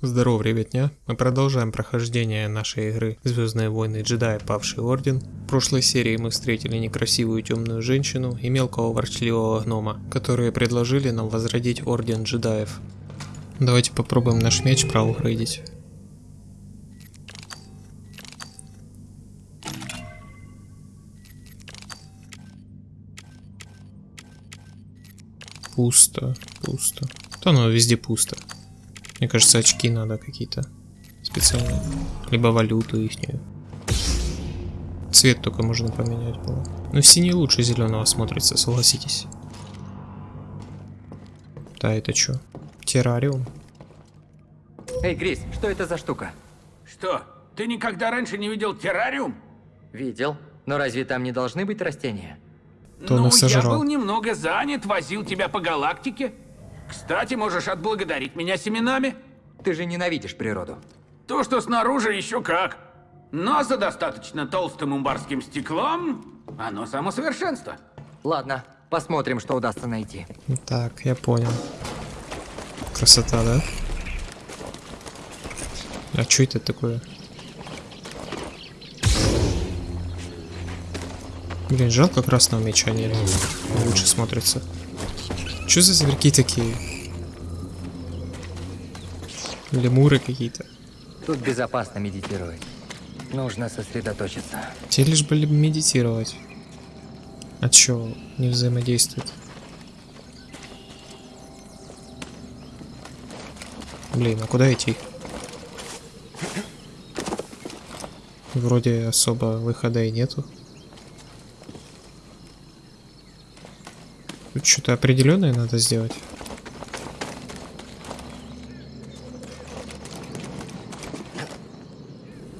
Здорово, ребятня! Мы продолжаем прохождение нашей игры Звездные войны джедаи Павший Орден. В прошлой серии мы встретили некрасивую темную женщину и мелкого ворчливого гнома, которые предложили нам возродить Орден джедаев. Давайте попробуем наш меч проапгрейдить. Пусто, пусто. Да ну везде пусто. Мне кажется, очки надо какие-то специальные. Либо валюту ихнюю. Цвет только можно поменять было. Но синий лучше зеленого смотрится, согласитесь. Да, это что? Террариум? Эй, Грис, что это за штука? Что, ты никогда раньше не видел террариум? Видел. Но разве там не должны быть растения? То ну, их я был немного занят, возил тебя по галактике. Кстати, можешь отблагодарить меня семенами. Ты же ненавидишь природу. То, что снаружи, еще как. Но за достаточно толстым умбарским стеклом, оно само совершенство. Ладно, посмотрим, что удастся найти. Так, я понял. Красота, да? А что это такое? Блин, жалко красного меча нет. Лучше смотрится. Что за зверьки такие? Лемуры какие-то. Тут безопасно медитировать. Нужно сосредоточиться. Все лишь бы медитировать. А чё, не взаимодействует? Блин, а куда идти? Вроде особо выхода и нету. Что-то определенное надо сделать.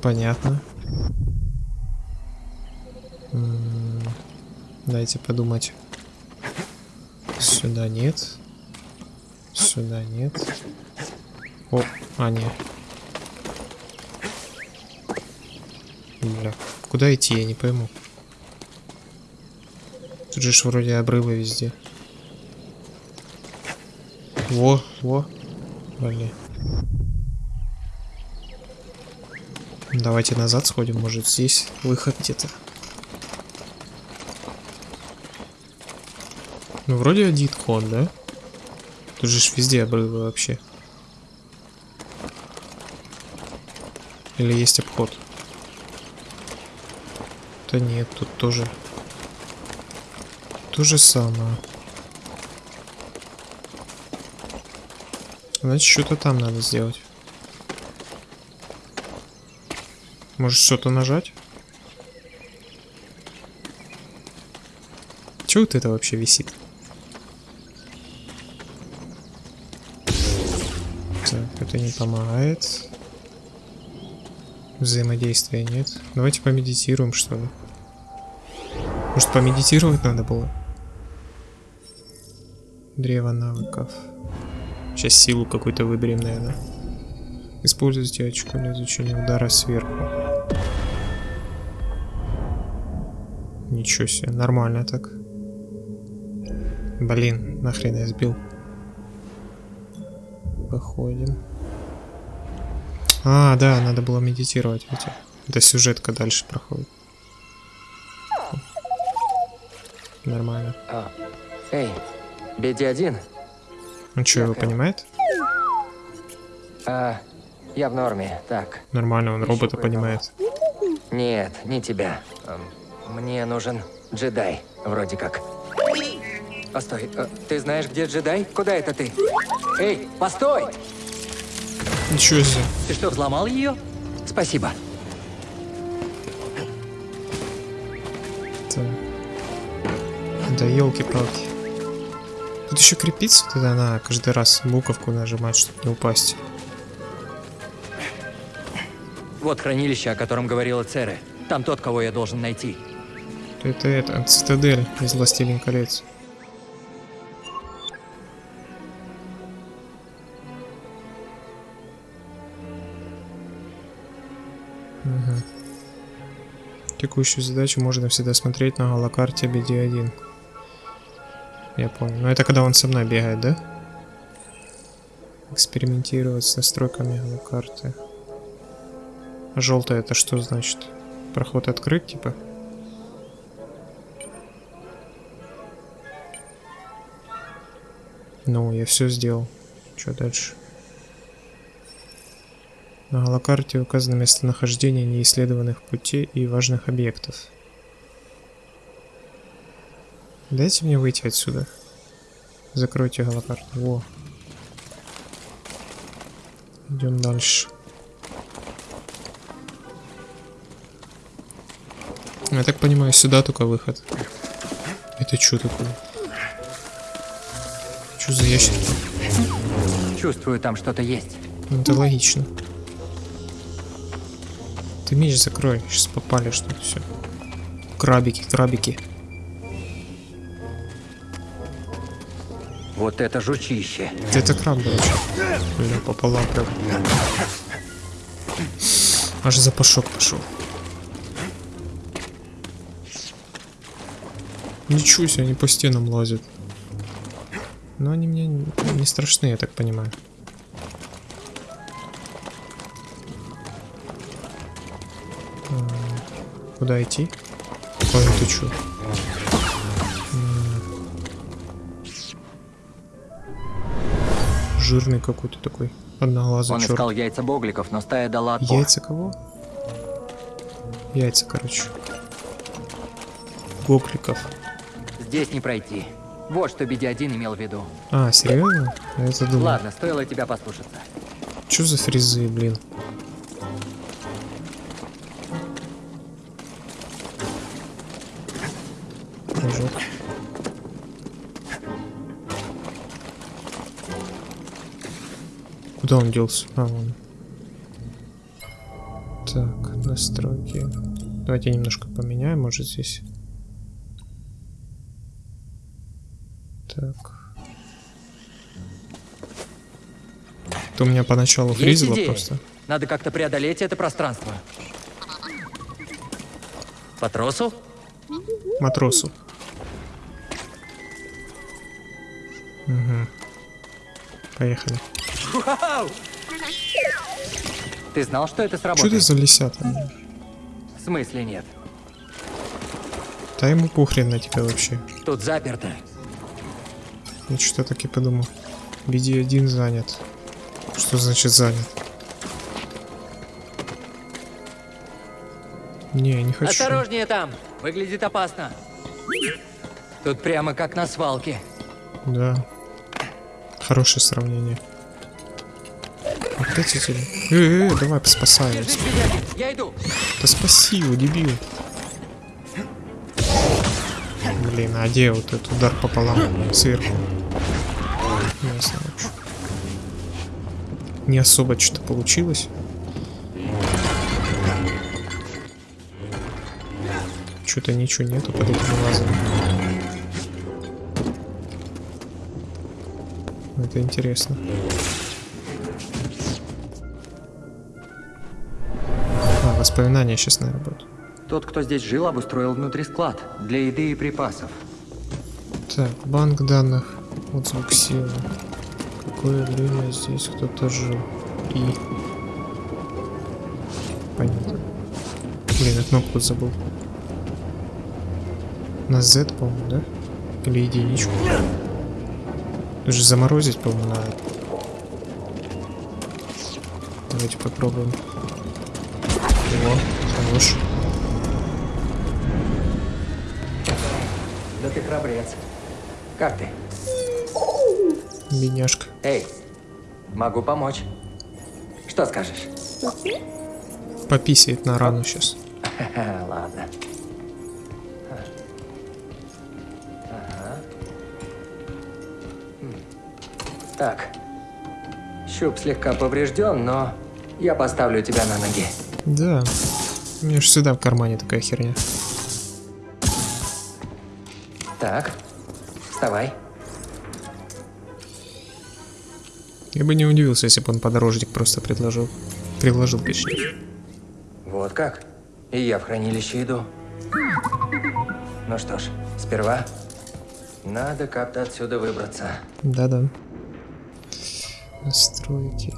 Понятно. М, Дайте подумать. Сюда нет. Сюда нет. О, а нет. Бля, куда идти, я не пойму. Тут же вроде обрывы везде. Во, во. Блин. Давайте назад сходим, может здесь выход где-то. Ну вроде один ход, да? Тут же везде обрывы вообще. Или есть обход? Да нет, тут тоже. То же самое. Значит, что-то там надо сделать. Может, что-то нажать? Чего вот это вообще висит? Так, это не помогает. Взаимодействия нет. Давайте помедитируем, что ли. Может, помедитировать надо было? Древо навыков. Сейчас силу какую-то выберем, наверное. Используйте очко для изучения удара сверху. Ничего себе, нормально так. Блин, нахрен я сбил. Походим. А, да, надо было медитировать. Видите? Это сюжетка дальше проходит. Нормально. А, эй, BD-1? Он что, его понимает? А, я в норме. Так, Нормально, он Ищу робота понимает. нет, не тебя. Мне нужен джедай, вроде как. Постой, э, ты знаешь, где джедай? Куда это ты? Эй, постой! Ничего себе. Ты что, взломал ее? Спасибо. Так. Да елки-палки. Тут еще крепиться вот это надо каждый раз буковку нажимать, чтобы не упасть. Вот хранилище, о котором говорила Цере. Там тот, кого я должен найти. Это это, цитадель из Властелин колец. Мгм. Текущую задачу можно всегда смотреть на голокарте BD1. Я понял. Но это когда он со мной бегает, да? Экспериментировать с настройками карты. Желтое это что значит? Проход открыт, типа? Ну, я все сделал. Что дальше? На голокарте указано местонахождение неисследованных путей и важных объектов. Дайте мне выйти отсюда. Закройте голокарту. Во. Идем дальше. Я так понимаю, сюда только выход. Это что такое? Что за ящик? Чувствую, там что-то есть. Ну, это логично. Ты меч закрой, сейчас попали что-то все. Крабики, крабики. Вот это жучище. Это краб, короче. Бля, пополам прям. Аж запашок пошел. Ничего себе, они по стенам лазят. Но они мне не страшны, я так понимаю. А, Куда идти? Ой, ты чё? Жирный какой-то такой. Одноглазый Он черт. искал яйца богликов, но стая дала отпор. Яйца кого? Яйца, короче. Гокликов. Здесь не пройти. Вот что BD-1 имел в виду. А, серьезно? Я это думал. Ладно, стоило тебя послушаться. Чё за фрезы, блин? Куда он делся? А, вон. Так, настройки. Давайте немножко поменяем, может здесь. Так. То у меня поначалу фризило просто. Надо как-то преодолеть это пространство. По тросу? Матросу. Угу. Поехали. Ты знал, что это Что сработает? ты за лисята? В смысле нет? Да ему похрен на тебя вообще. Тут заперто. Я что-то так и подумал. BD1 занят. Что значит занят? Не, не хочу. Осторожнее там! Выглядит опасно. Тут прямо как на свалке. Да. Хорошее сравнение. Эти... Э, э, давай спасай его. Держись, BD-1, я иду. Да спаси его, дебил. Блин, а где вот этот удар пополам сверху? Ясно вообще. Не особо что-то получилось. Что-то ничего нету под этими лазами. Это интересно. Воспоминания сейчас, наверное, будут. Тот, кто здесь жил, обустроил внутри склад для еды и припасов. Так, банк данных. Вот звук силы. Какое время здесь кто-то жил. И... Понятно. Блин, я кнопку забыл. На Z, по-моему, да? Или единичку? Тут же заморозить, по-моему, надо. Давайте попробуем. О, хорош. Да ты храбрец. Как ты? Бедняжка. Эй, могу помочь. Что скажешь? Пописает на рану сейчас. Ладно. Ага. Так. Щуп слегка поврежден, но я поставлю тебя на ноги. Да. У меня же всегда в кармане такая херня. Так, вставай. Я бы не удивился, если бы он подорожник просто предложил. Предложил, точнее. Вот как? И я в хранилище иду. Ну что ж, сперва надо как-то отсюда выбраться. Да-да. Настройки.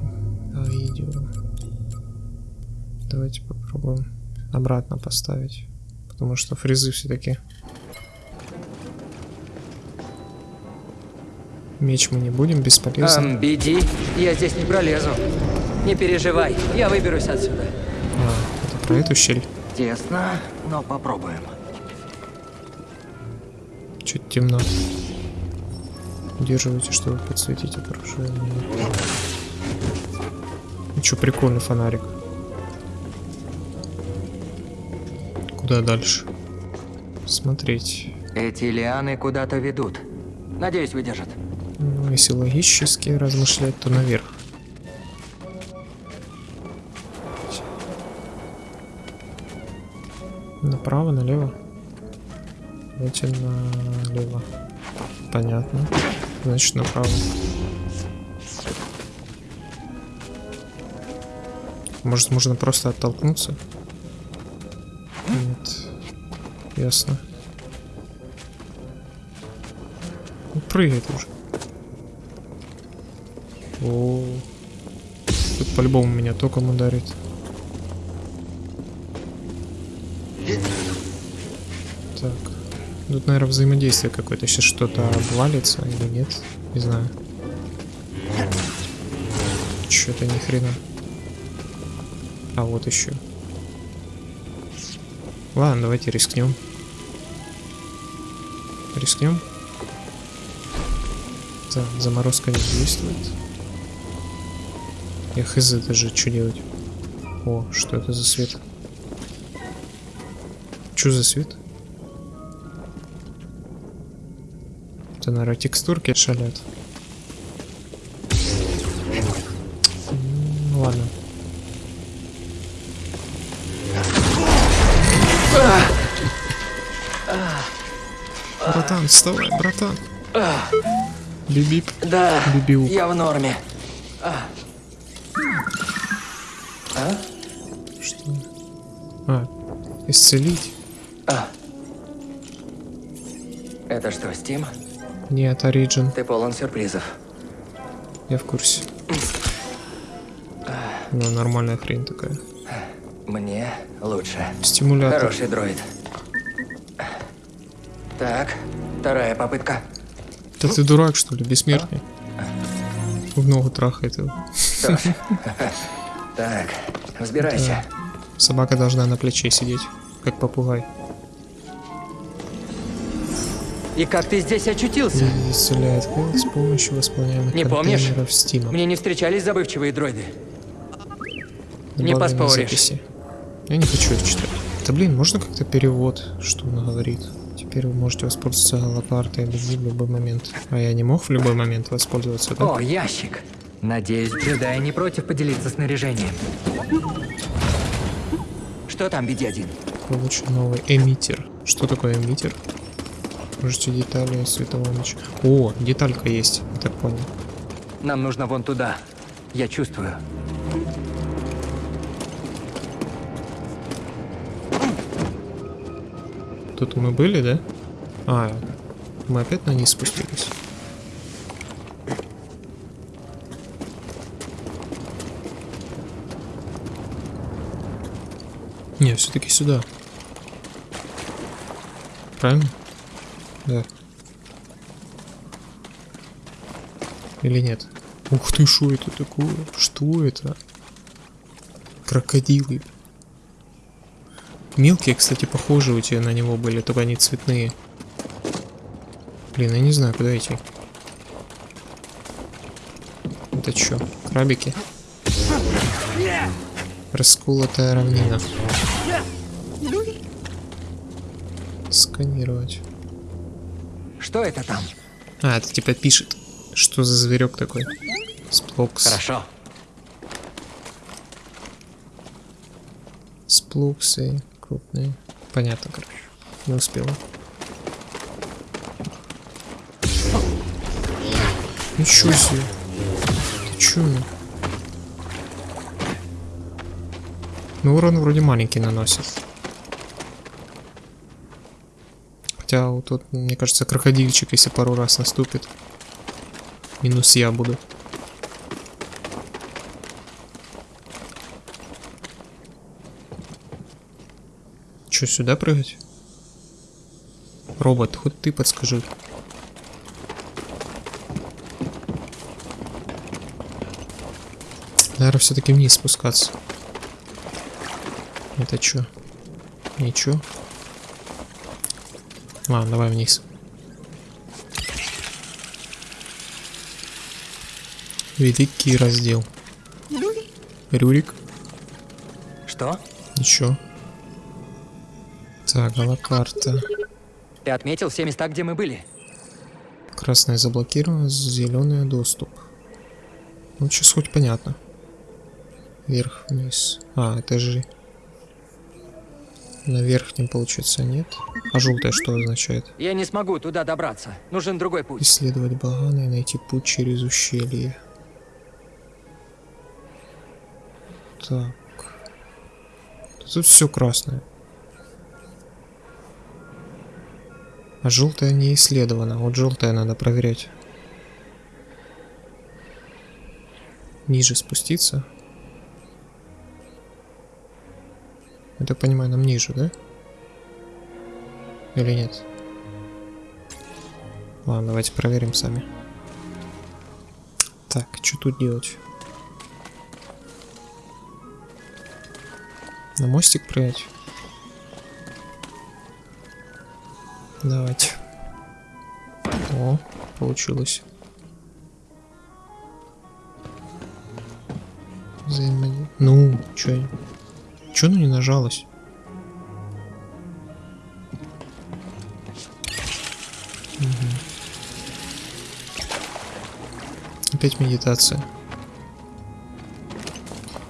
Давайте попробуем обратно поставить. Потому что фрезы все-таки. Меч мы не будем, бесполезно. Эм, беди, я здесь не пролезу. Не переживай, я выберусь отсюда. А, это про эту щель. Тесно, но попробуем. Чуть темно. Удерживайте, чтобы подсветить окружение. Ну что, прикольный фонарик. Куда дальше? Смотреть. Эти лианы куда-то ведут. Надеюсь, выдержат. Ну, если логически размышлять, то наверх. Направо, налево? Давайте налево. Понятно. Значит, направо. Может, можно просто оттолкнуться? Ясно. Ну, прыгает уже. О, тут по-любому меня током ударит. Так. Тут, наверное, взаимодействие какое-то. Сейчас что-то обвалится или нет? Не знаю. Что-то ни хрена. А вот еще. Ладно, давайте рискнем. Рискнем. Так, заморозка не действует. Я хз даже, что делать? О, что это за свет? Что за свет? Это, наверное, текстурки шалят. Ну ладно. Вставай, братан. Бибип. Да, Бибиу. я в норме. Что? А, исцелить? Это что, Стим? Нет, Origin. Ты полон сюрпризов. Я в курсе. Ну, нормальная хрень такая. Мне лучше. Стимулятор. Хороший дроид. Так, вторая попытка. Да ты дурак, что ли, бессмертный? В ногу трахает его. Так, взбирайся. Собака должна на плече сидеть, как попугай. И как ты здесь очутился? И исцеляет с помощью восполняемых Не помнишь? Стима. Мне не встречались забывчивые дроиды. не поспоришь. записи. Я не хочу это читать. Да блин, можно как-то перевод, что он говорит? Теперь вы можете воспользоваться лопартой LSD в любой момент. А я не мог в любой момент воспользоваться, да? О, ящик. Надеюсь, джедаи не против поделиться снаряжением. Что там, BD-1? Получен новый эмиттер. Что такое эмиттер? Можете детали светового меча. О, деталька есть, я так понял. Нам нужно вон туда. Я чувствую. Тут мы были, да? А, мы опять на низ спустились. Не, все-таки сюда. Правильно? Да. Или нет? Ух ты, что это такое? Что это? Крокодилы. Мелкие, кстати, похожи у тебя на него были, только они цветные. Блин, я не знаю, куда идти. Это что, крабики? Расколотая равнина. Сканировать. Что это там? А, это типа пишет. Что за зверек такой? Сплокс. Хорошо. Сплуксы крупные. Понятно, короче. Не успела. Ничего себе. Ты чё? Ну, урон вроде маленький наносит. Хотя вот тут, мне кажется, крокодильчик, если пару раз наступит. Минус я буду. Что, сюда прыгать? Робот, хоть ты подскажи. Наверное, все-таки вниз спускаться. Это что? Ничего. Ладно, давай вниз. Великий раздел. Рюрик. Что? Ничего. Так, галакарта. Ты отметил все места, где мы были? Красная заблокирована, зеленый доступ. Ну, сейчас хоть понятно. Вверх, вниз. А, этажи. На верхнем, получается, нет. А желтое что означает? Я не смогу туда добраться. Нужен другой путь. Исследовать баганы и найти путь через ущелье. Так. Тут все красное. А желтое не исследовано. Вот желтое надо проверять. Ниже спуститься. Я так понимаю, нам ниже, да? Или нет? Ладно, давайте проверим сами. Так, что тут делать? На мостик прыгать? Давайте. О, получилось. Взаимодействие. Ну, чё? Чё ну не нажалось? Мгм. Опять медитация.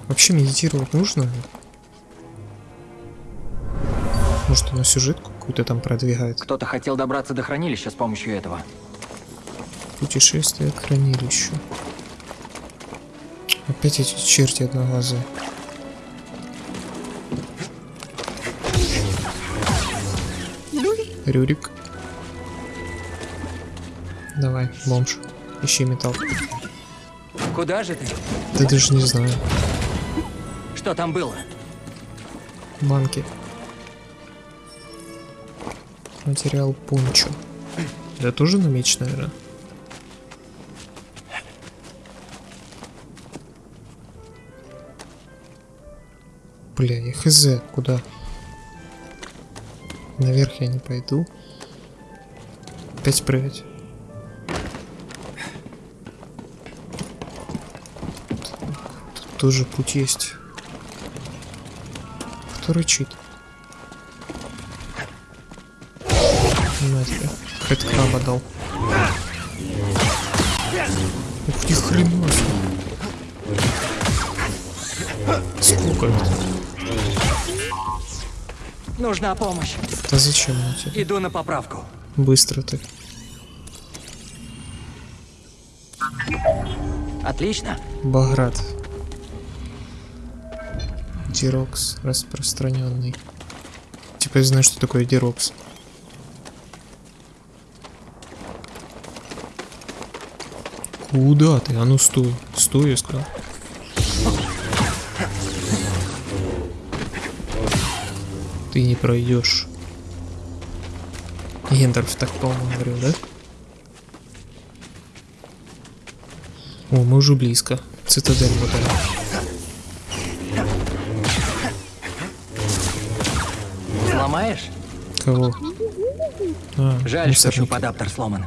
Вообще медитировать нужно? Может, она сюжетку какую-то там продвигает? Кто-то хотел добраться до хранилища с помощью этого. Путешествие к хранилищу. Опять эти черти одноглазые. Рюрик. Давай, бомж. Ищи металл. Куда же ты? Да даже не знаю. Что там было? Банки. Материал пончо. Это тоже на меч, наверное. Бля, я хз, куда? Наверх я не пойду. Опять прыгать. Тут тоже путь есть. Кто рычит? Тебе. Хэт краба дал. Ух, ни хрена. Сколько это? Нужна помощь. Да зачем она тебе? Иду на поправку. Быстро ты. Отлично. Баграт. Дирокс распространенный. Типа я знаю, что такое дирокс. Куда ты? А ну стой. Стой, я сказал. Ты не пройдешь. Гендерф так, по-моему, говорил, да? О, мы уже близко. Цитадель вот она. Сломаешь? Кого? А, Жаль, что мусорник. шуп-адаптер сломан.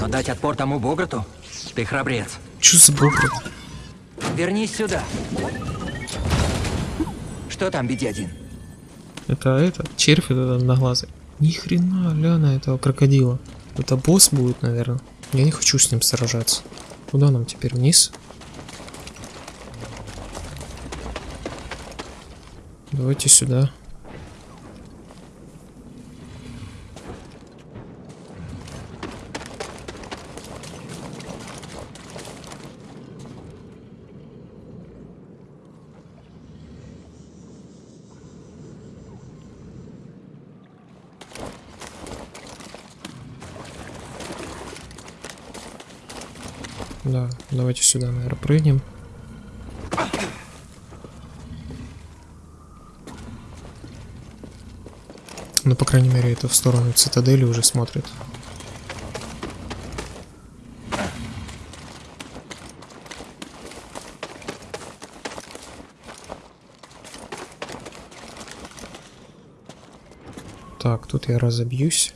Но дать отпор тому Бограту? Ты храбрец. Чё за бобрат? Вернись сюда. Что там, BD-1? Это это, червь этот одноглазый. Ни хрена, ля на этого крокодила. Это босс будет, наверное. Я не хочу с ним сражаться. Куда нам теперь вниз? Давайте сюда. Да, давайте сюда, наверное, прыгнем. Ну, по крайней мере, это в сторону цитадели уже смотрит. Так, тут я разобьюсь.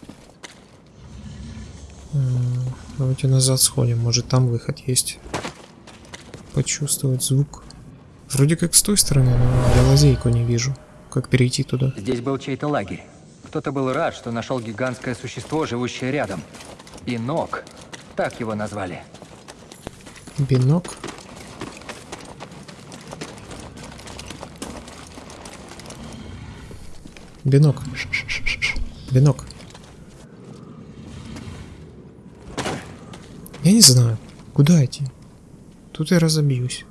Давайте назад сходим, может там выход есть. Почувствовать звук. Вроде как с той стороны, но я лазейку не вижу. Как перейти туда? Здесь был чей-то лагерь. Кто-то был рад, что нашел гигантское существо, живущее рядом. Инок. Так его назвали. Бинок. Бинок. Бинок. Я не знаю, куда идти. Тут я разобьюсь.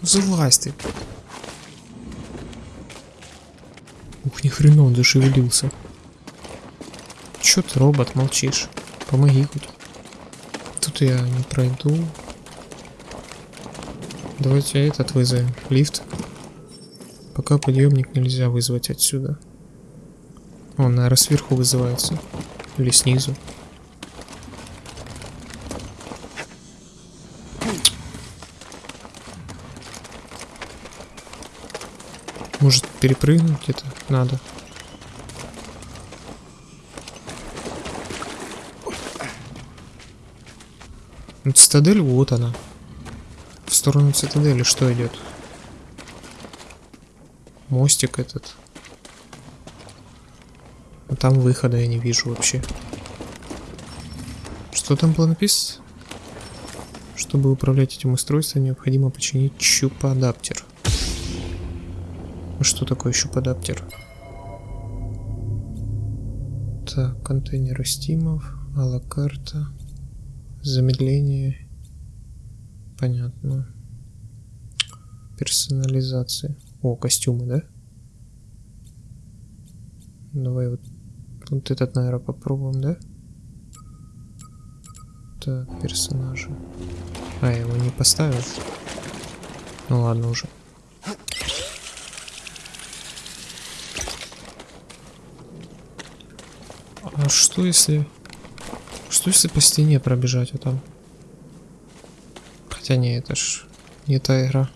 Залазь ты. Ух, ни хрена он зашевелился. Чё ты, робот, молчишь? Помоги хоть. Тут я не пройду. Давайте этот вызовем. Лифт. Пока подъемник нельзя вызвать отсюда. Он, наверное, сверху вызывается. Или снизу. Может перепрыгнуть это надо? Ну, Цитадель, вот она. Сторону цитадели что идет? Мостик этот. А там выхода я не вижу вообще. Что там было написано? Чтобы управлять этим устройством, необходимо починить чупадаптер. А Что такое щупадаптер? Так, контейнеры стимов, алакарта, замедление. Понятно. Персонализация. О, костюмы, да? Давай вот, вот этот, наверное, попробуем, да? Так, персонажи. А, я его не поставил. Ну ладно уже. А что если... Что если по стене пробежать вот там? Хотя не, это ж не та игра.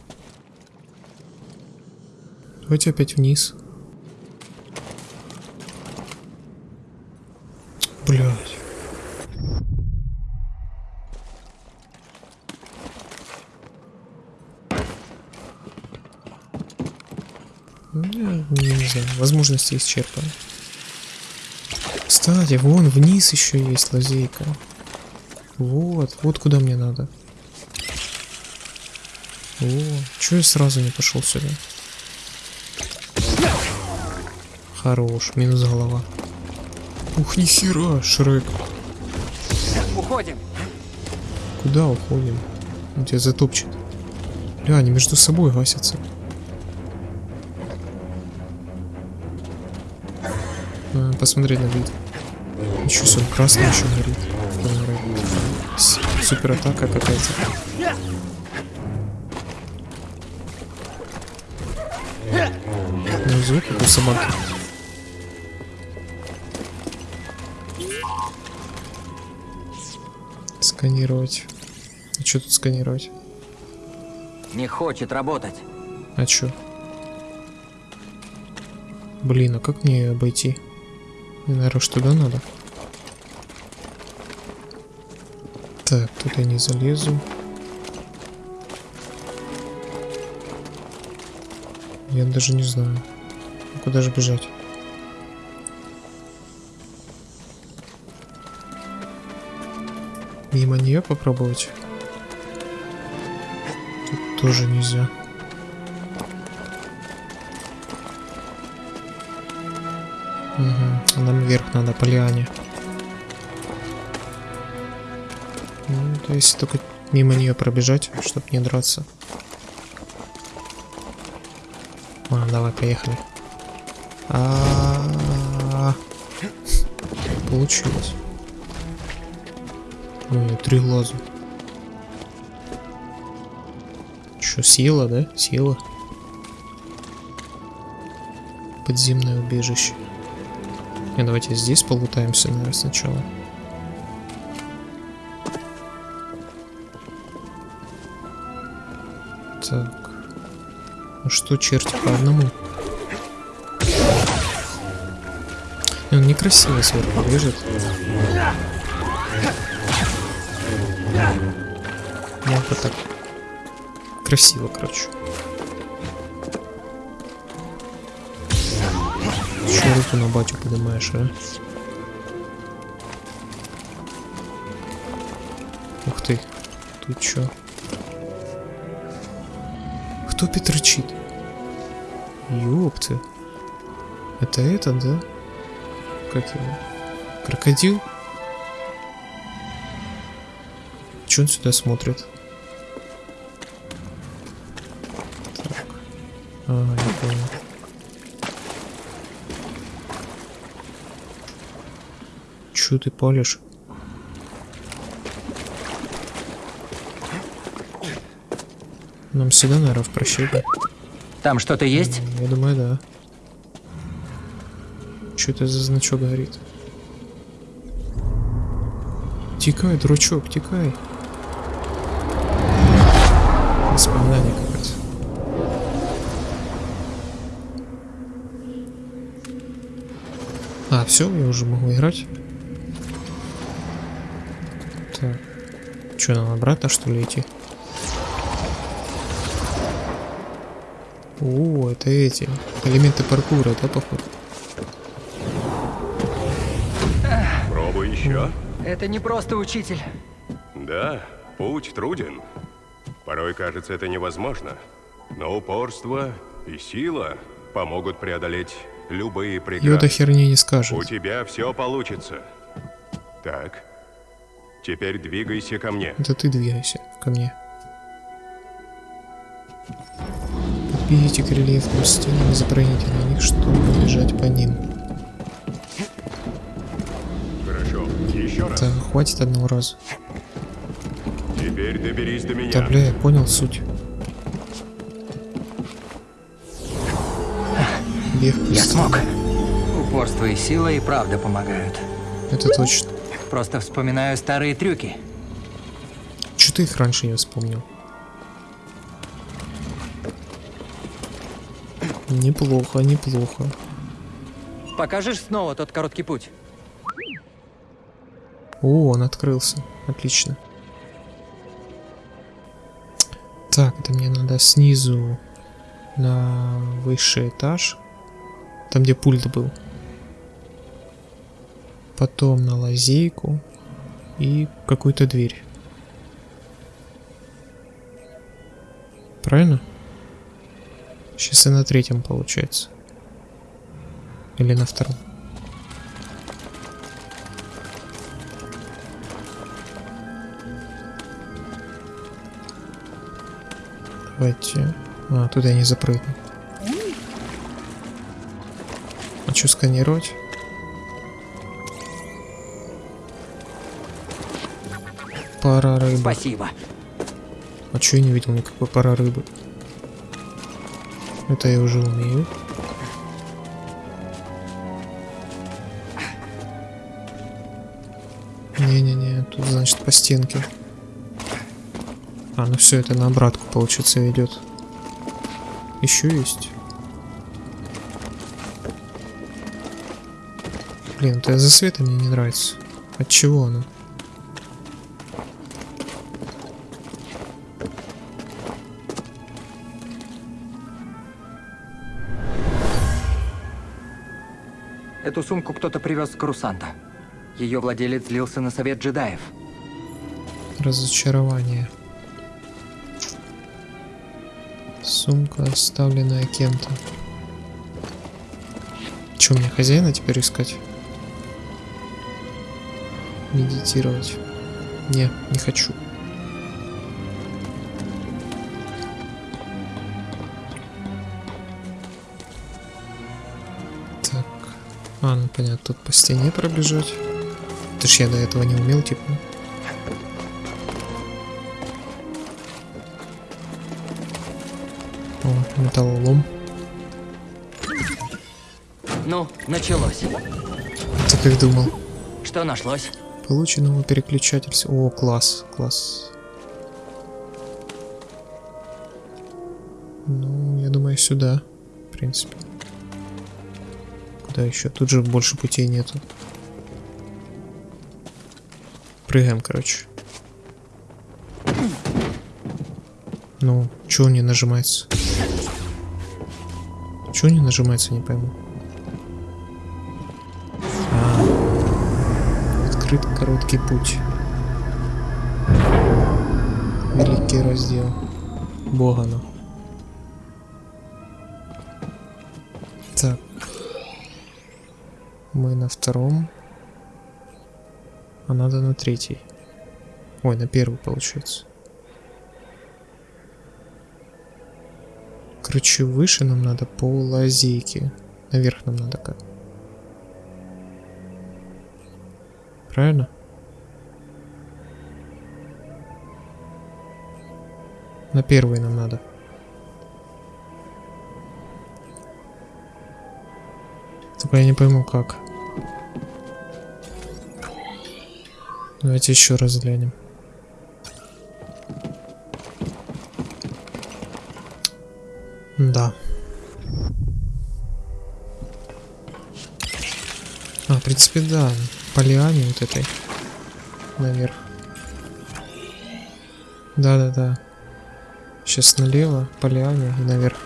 Давайте опять вниз. Блять. Ну, я не знаю, возможности исчерпаны. Кстати, вон вниз еще есть лазейка. Вот, вот куда мне надо. О, чё я сразу не пошел сюда? Хорош, минус голова. Ух, нихера, Шрек. Уходим. Куда уходим? Он тебя затопчет. Бля, они между собой гасятся. А, посмотреть на вид. Ничего себе, он красный еще горит. Супер атака какая-то. Ну, звук как у собаки. Сканировать. А что тут сканировать? Не хочет работать. А чё? Блин, а как мне обойти? Мне, наверное, туда надо. Так, тут я не залезу. Даже не знаю. Куда же бежать? Мимо нее попробовать? Тут тоже нельзя. Угу. Нам вверх надо по лиане. Ну, то есть только мимо нее пробежать, чтобы не драться. А, давай, поехали. А-а-а. получилось. Ой, три глаза. Что, сила, да? Сила. Подземное убежище. Не, давайте здесь полутаемся, наверное, сначала. Так. Ну что, черти по одному? И Он некрасиво сверху лежит. Мог так. Красиво, короче. Че руку на батю поднимаешь, а? Ух ты. Тут чё? Кто петрочит? Ёпты. Это этот, да? Как его? Крокодил? Че он сюда смотрит? Так. А, я понял. Чё ты палишь? Нам сюда, наверное, в прощение. Там что-то есть? Я думаю, да. Что это за значок горит? Тикай, дурачок, тикай. Воспоминание как раз. А, все, я уже могу играть. Так. Что, нам обратно что ли идти? Это эти элементы паркура, да, походу? Пробуй еще. Это не просто учитель. Да, путь труден. Порой кажется это невозможно. Но упорство и сила помогут преодолеть любые Йода преграды. херни не скажет. У тебя все получится. Так. Теперь двигайся ко мне. Это ты двигайся ко мне. Подберите к рельефным стенам и запрыгните на них, чтобы бежать по ним. Хорошо. Еще раз. Так, хватит одного раза. Теперь доберись до меня. Да бля, я понял суть. Бег Я смог. Упорство и сила и правда помогают. Это точно. Просто вспоминаю старые трюки. Че ты их раньше не вспомнил? Неплохо, неплохо. Покажешь снова тот короткий путь? О, он открылся. Отлично. Так, это мне надо снизу на высший этаж. Там, где пульт был. Потом на лазейку. И какую-то дверь. Правильно? Сейчас и на третьем получается. Или на втором. Давайте. А, туда я не запрыгну. А что сканировать? Пара рыбы. Спасибо. А чё я не видел никакой пара рыбы? Это я уже умею. Не-не-не, тут значит по стенке. А, ну все, это на обратку, получается, ведет. Еще есть. Блин, это за света мне не нравится. От чего оно? Эту сумку кто-то привез с Крусанта. Ее владелец злился на совет джедаев. Разочарование. Сумка, оставленная кем-то. Че, мне хозяина теперь искать? Медитировать. Не, не хочу. Понятно, тут по стене пробежать. Это ж я до этого не умел, типа. О, металлолом. Ну, началось. Ты как думал? Что нашлось? Полученного переключатель. с- О, класс, класс. Ну, я думаю, сюда. В принципе. Куда еще? Тут же больше путей нету. Прыгаем, короче. Ну, чего не нажимается? Чего не нажимается, не пойму. А, открыт короткий путь. Великий раздел. Богана. Так. Мы на втором. А надо на третий. Ой, на первый получается. Короче, выше нам надо по лазейке. Наверх нам надо как. Правильно? На первый нам надо. Только я не пойму как. Давайте еще раз глянем. Да. А, в принципе, да. По вот этой. Наверх. Да-да-да. Сейчас налево, по и наверх.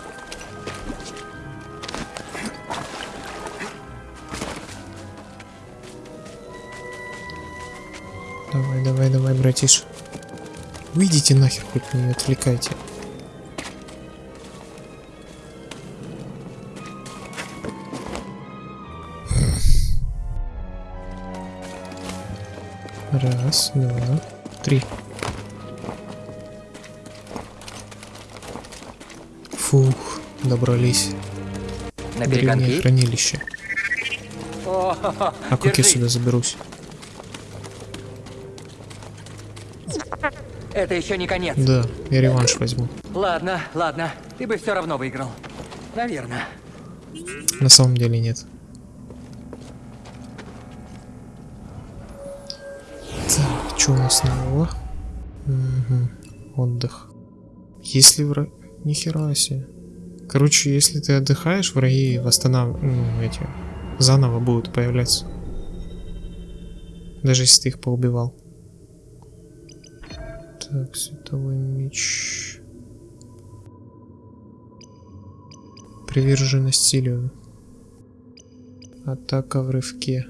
Давай, давай, давай, братиш. Выйдите нахер, хоть не отвлекайте. Раз, два, три. Фух, добрались. На Древнее хранилище. А как я сюда заберусь? Это еще не конец. Да, я реванш возьму. Ладно, ладно. Ты бы все равно выиграл. Наверное. На самом деле нет. Так, что у нас нового? Мгм, Отдых. Если враг... Нихера себе. Короче, если ты отдыхаешь, враги восстанов... ну, эти... Заново будут появляться. Даже если ты их поубивал. Световой меч. Приверженность стилю. Атака в рывке.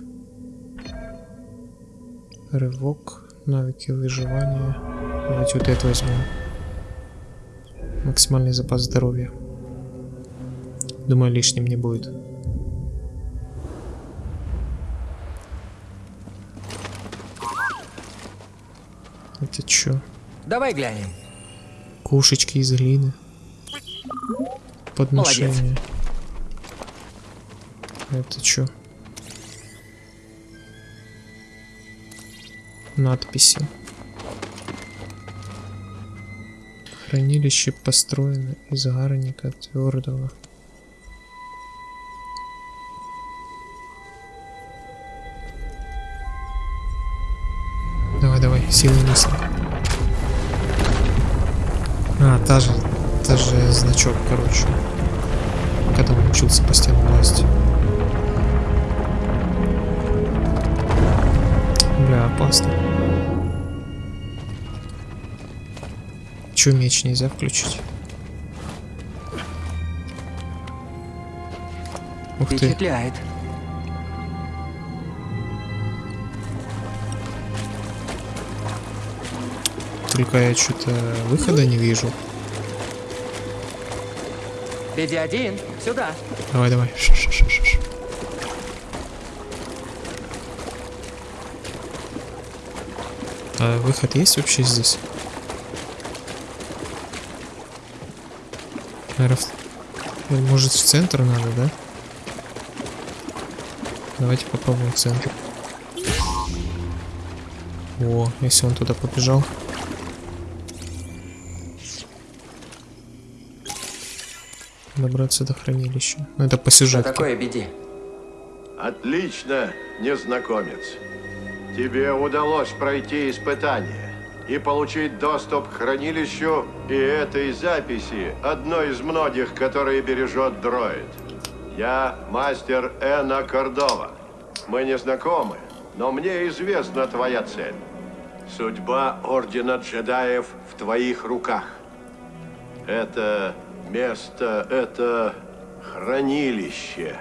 Рывок. Навыки выживания. Давайте вот это возьмем. Максимальный запас здоровья. Думаю, лишним не будет. Это чё? Давай глянем. Кушечки из глины. Подношение. Это чё? Надписи. Хранилище построено из гарника твердого. Давай, давай, силы мысли. Та же, та же значок, короче. Когда он учился по стенам лазить. Бля, опасно. Чё, меч нельзя включить? Ух ты. Впечатляет. Только я что-то выхода не вижу. Беди один. Сюда. Давай, давай. Ш-ш-ш-ш-ш. А выход есть вообще здесь? Наверно, в- э, Может в центр надо, да? Давайте попробуем в центр. О, если он туда побежал. Добраться до хранилища. Ну это по Что сюжетке. такое, беди? Отлично, незнакомец. Тебе удалось пройти испытание и получить доступ к хранилищу и этой записи, одной из многих, которые бережет дроид. Я мастер Эна Кордова. Мы не знакомы, но мне известна твоя цель. Судьба Ордена Джедаев в твоих руках. Это место, это хранилище.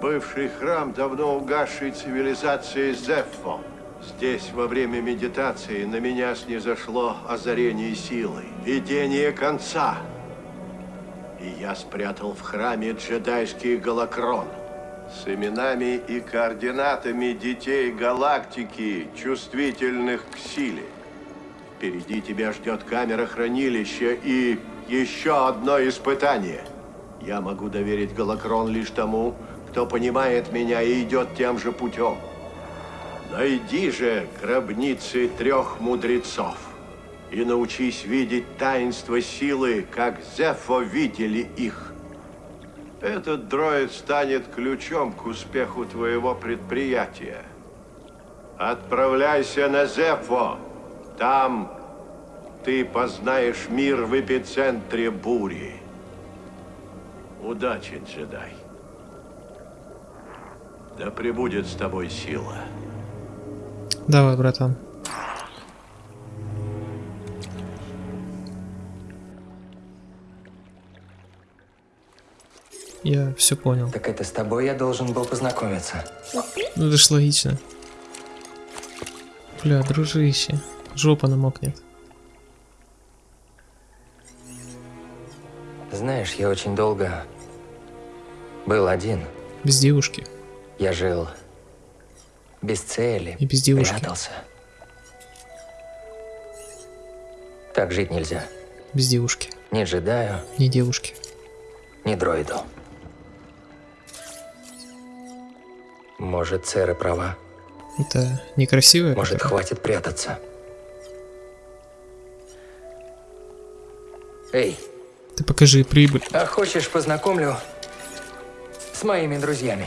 Бывший храм давно угасшей цивилизации Зеффо. Здесь во время медитации на меня снизошло озарение силы, видение конца. И я спрятал в храме джедайский голокрон с именами и координатами детей галактики, чувствительных к силе. Впереди тебя ждет камера хранилища и еще одно испытание. Я могу доверить Голокрон лишь тому, кто понимает меня и идет тем же путем. Найди же гробницы трех мудрецов и научись видеть таинство силы, как Зефо видели их. Этот дроид станет ключом к успеху твоего предприятия. Отправляйся на Зефо. Там ты познаешь мир в эпицентре бури. Удачи, джедай. Да пребудет с тобой сила. Давай, братан. Я все понял. Так это с тобой я должен был познакомиться. Ну это ж логично. Бля, дружище. Жопа намокнет. Знаешь, я очень долго был один. Без девушки. Я жил без цели. И без девушки. Прятался. Так жить нельзя. Без девушки. Ни джедаю, Не девушки. ни дроиду. Может, церы права. Это некрасивая? Может, которая? хватит прятаться. Эй, Ты покажи прибыль. а хочешь познакомлю с моими друзьями?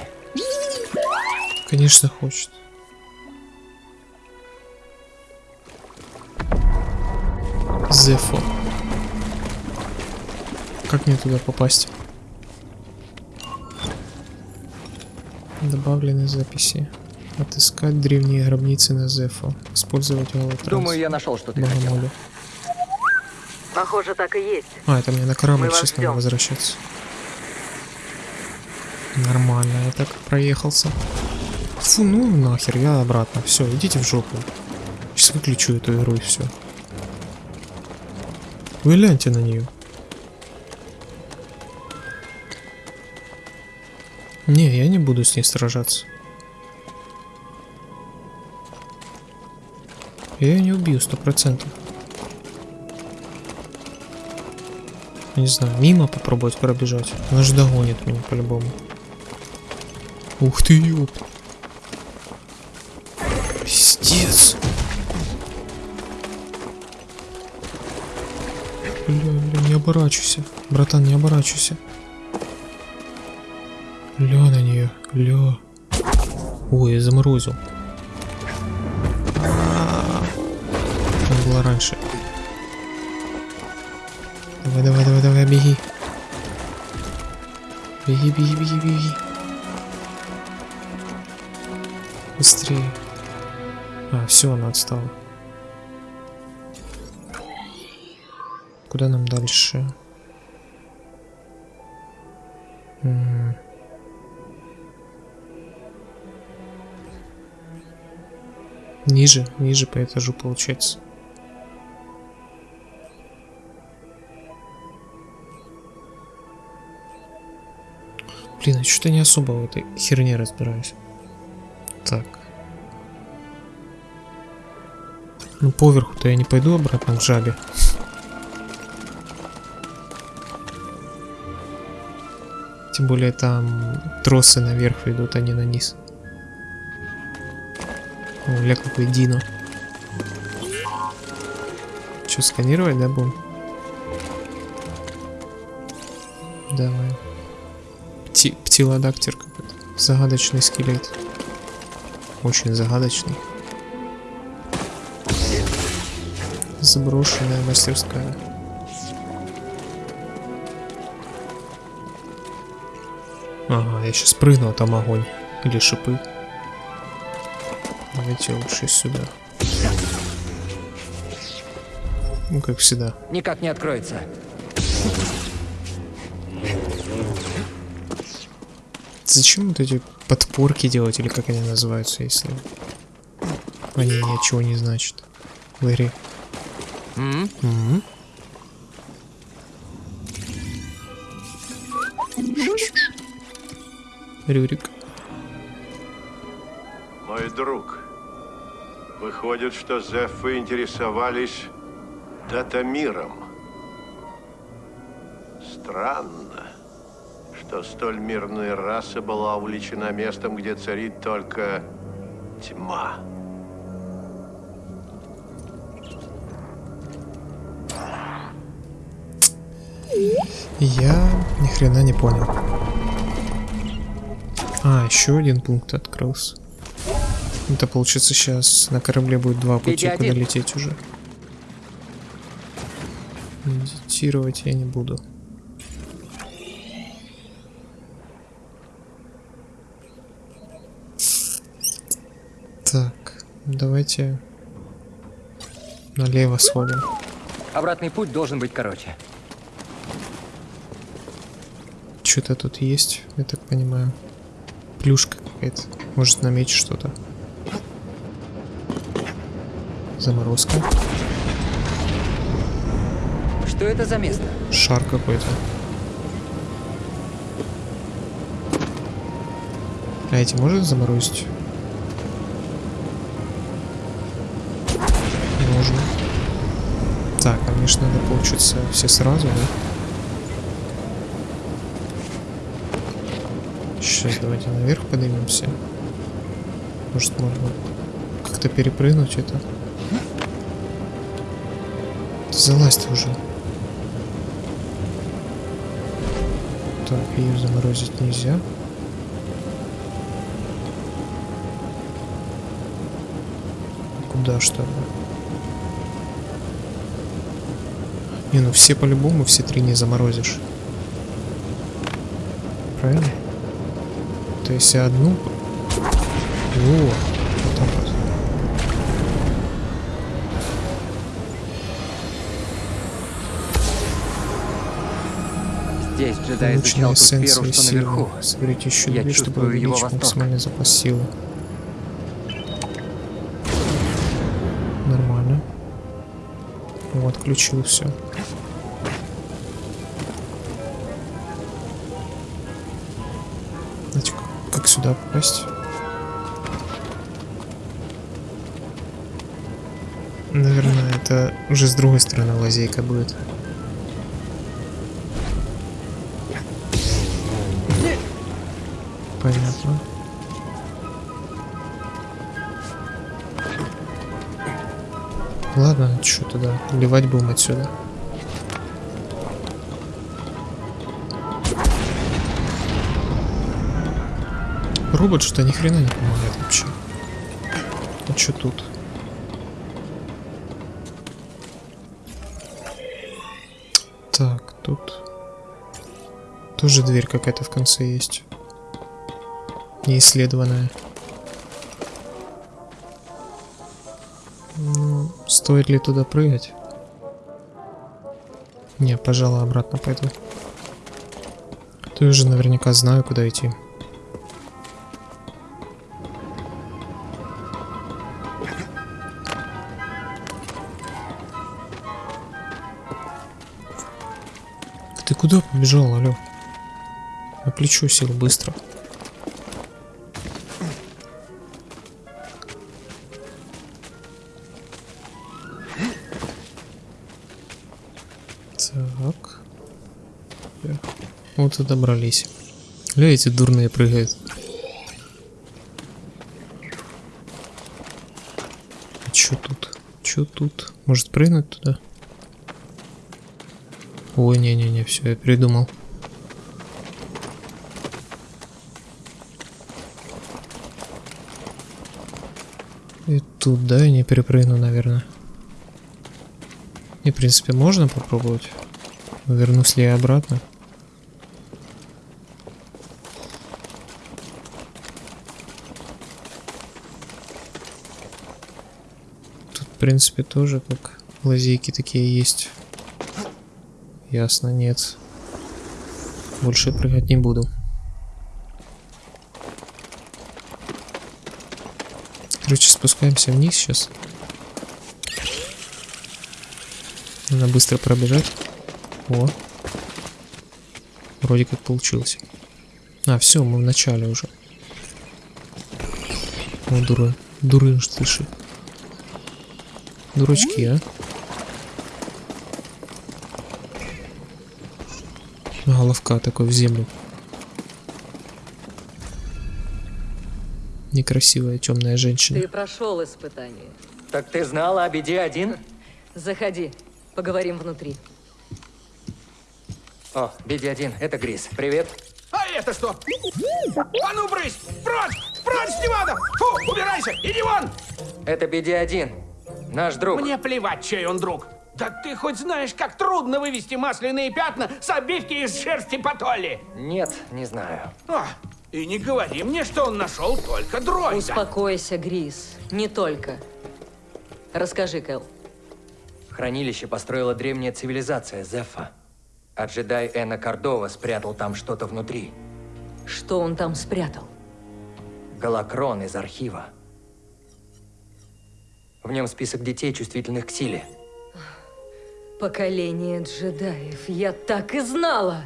Конечно, хочет. Зефо. Как мне туда попасть? Добавлены записи. Отыскать древние гробницы на Зефо. Использовать голотранс. Думаю, я нашел, что ты хотел. Похоже, так и есть. А, это мне на корабль Мы сейчас надо возвращаться. Нормально, я так проехался. Фу, ну нахер, я обратно. Все, идите в жопу. Сейчас выключу эту игру и все. Вы гляньте на нее. Не, я не буду с ней сражаться. Я ее не убью, сто процентов. Не знаю, мимо попробовать пробежать. Она же догонит меня по-любому. Ух ты, ёп. Пиздец. Бля, бля, не оборачивайся. Братан, не оборачивайся. Ля на нее, ля. Ой, я заморозил. Там было раньше. Давай, давай, давай, беги. Беги, беги, беги, беги. Быстрее. А, все, она отстала. Куда нам дальше? Ниже, ниже по этажу получается. Блин, я что-то не особо в этой херне разбираюсь. Так. Ну, поверху-то я не пойду обратно к жабе. Тем более там тросы наверх ведут, а не на низ. О, ля какой Дино. Что, сканировать, да, будем? Давай. Пти птилодактер какой-то. Загадочный скелет. Очень загадочный. Заброшенная мастерская. Ага, я сейчас прыгну, а там огонь. Или шипы. Давайте лучше сюда. Ну, как всегда. Никак не откроется. Зачем вот эти подпорки делать, или как они называются, если они ничего не значат в игре? М? Мгм. Рюрик. Мой друг, выходит, что Зефы интересовались датамиром. Странно, что столь мирная раса была увлечена местом, где царит только тьма. Я ни хрена не понял. А, еще один пункт открылся. Это получится сейчас на корабле будет два пути, куда лететь уже. Медитировать я не буду. Так, давайте налево сходим. Обратный путь должен быть короче. Что-то тут есть, я так понимаю. Плюшка какая-то. Может на меч что-то. Заморозка. Что это за место? Шар какой-то. А эти можно заморозить? Ж надо получится все сразу, да? Сейчас давайте наверх поднимемся. Может можно как-то перепрыгнуть это? Залазь уже. Так, ее заморозить нельзя. Куда что ли? Не, ну все по-любому, все три не заморозишь. Правильно? То есть одну... О, вот так вот. Здесь джедай изучал ту сферу, что силы. наверху. Соберите еще Я две, чтобы увеличить максимальный запас силы. Нормально. Вот, включил все. Сюда попасть? Наверное, это уже с другой стороны лазейка будет. Понятно. Ладно, что тогда? Ливать будем отсюда. Робот что ни хрена не помогает вообще. А что тут? Так, тут тоже дверь какая-то в конце есть. Неисследованная. Ну, стоит ли туда прыгать? Не, пожалуй, обратно пойду. Ты уже наверняка знаю, куда идти. Куда побежал, алё? На плечо сел быстро. Так. Вот и добрались. Ля, эти дурные прыгают. А чё тут? Чё тут? Может прыгнуть туда? Ой, не-не-не, все, я передумал. И тут, да, я не перепрыгну, наверное. И, в принципе, можно попробовать. Вернусь ли я обратно? Тут, в принципе, тоже как лазейки такие есть. Ясно, нет. Больше прыгать не буду. Короче, спускаемся вниз сейчас. Надо быстро пробежать. О. Вроде как получилось. А, все, мы в начале уже. О, дура. Дурынж, слыши. Дурачки, а? Головка такой в землю. Некрасивая темная женщина. Ты прошел испытание. Так ты знала о беде один? Заходи, поговорим внутри. О, беде один, это Грис. Привет. А это что? А ну, брысь! Прочь! Прочь, Стивана! Фу, убирайся! Иди вон! Это беде один. Наш друг. Мне плевать, чей он друг. Да ты хоть знаешь, как трудно вывести масляные пятна с обивки из шерсти потоли. Нет, не знаю. А, и не говори мне, что он нашел только дроида. Успокойся, Грис. Не только. Расскажи, Кэл. Хранилище построила древняя цивилизация Зефа. А джедай Эна Кордова спрятал там что-то внутри. Что он там спрятал? Голокрон из архива. В нем список детей, чувствительных к силе. Поколение джедаев. Я так и знала.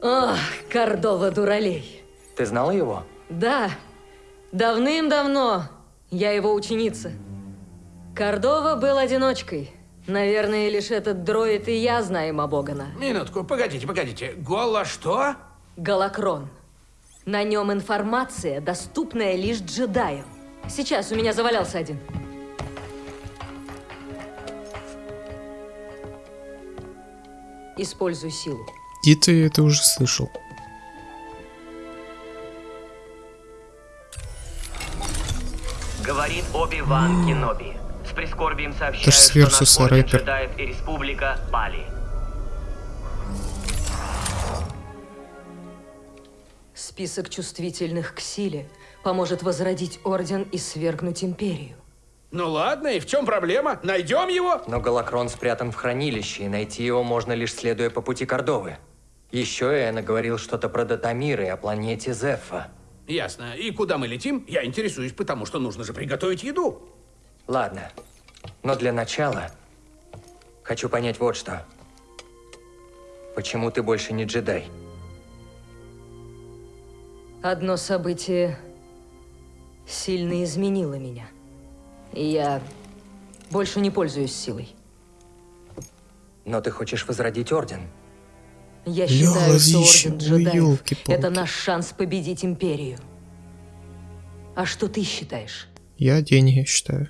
Ах, Кордова дуралей. Ты знала его? Да, давным-давно. Я его ученица. Кордова был одиночкой. Наверное, лишь этот дроид и я знаем о Богана. Минутку, погодите, погодите. Голо что? Голокрон. На нем информация, доступная лишь джедаям. Сейчас у меня завалялся один. Используй силу. Где-то я это уже слышал. Говорит Оби-Ван Кеноби. С прискорбием сообщаю, что наш орден джедаев и республика пали. Список чувствительных к силе поможет возродить Орден и свергнуть Империю. Ну ладно, и в чем проблема? Найдем его? Но Голокрон спрятан в хранилище, и найти его можно лишь следуя по пути Кордовы. Еще Эна говорил что-то про Датамир и о планете Зефа. Ясно. И куда мы летим? Я интересуюсь, потому что нужно же приготовить еду. Ладно. Но для начала хочу понять вот что. Почему ты больше не джедай? Одно событие сильно изменило меня. И я больше не пользуюсь силой. Но ты хочешь возродить Орден? Я считаю, что Орден джедаев это наш шанс победить Империю. А что ты считаешь? Я деньги считаю.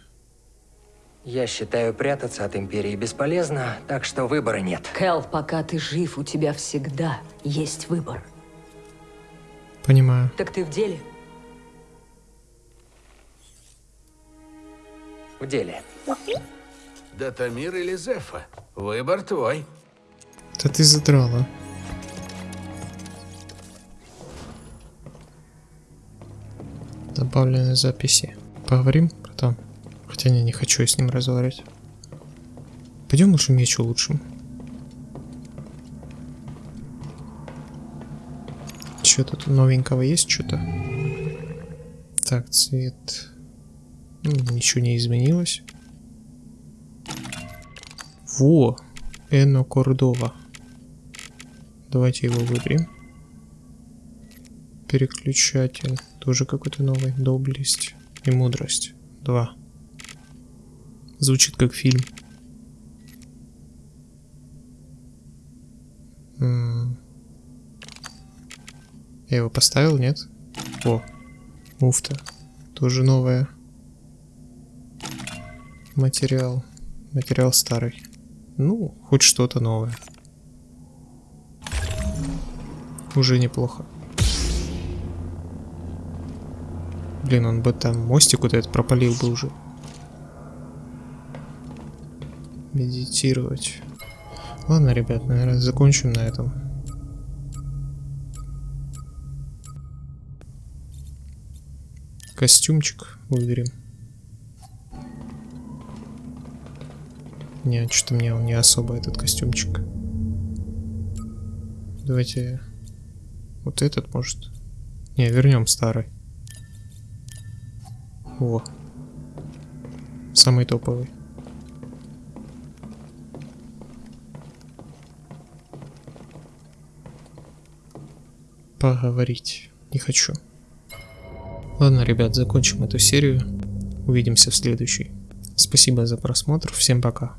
Я считаю, прятаться от Империи бесполезно, так что выбора нет. Кэл, пока ты жив, у тебя всегда есть выбор. Понимаю. Так ты в деле? В деле. Датамир или Зефа? Выбор твой. Да ты задрала. Добавлены записи. Поговорим потом. Хотя не, не хочу я с ним разговаривать. Пойдем лучше меч улучшим. Что тут новенького есть что-то? Так, цвет. Ничего не изменилось. Во! Эно Кордова. Давайте его выберем. Переключатель. Тоже какой-то новый. Доблесть и мудрость. Два. Звучит как фильм. Я его поставил, нет? О, муфта. Тоже новая. Материал. Материал старый. Ну, хоть что-то новое. Уже неплохо. Блин, он бы там мостик вот этот пропалил бы уже. Медитировать. Ладно, ребят, наверное, закончим на этом. Костюмчик выберем. Не, что-то мне он не особо этот костюмчик. Давайте вот этот может. Не, вернем старый. О. Самый топовый. Поговорить. Не хочу. Ладно, ребят, закончим эту серию. Увидимся в следующей. Спасибо за просмотр. Всем пока.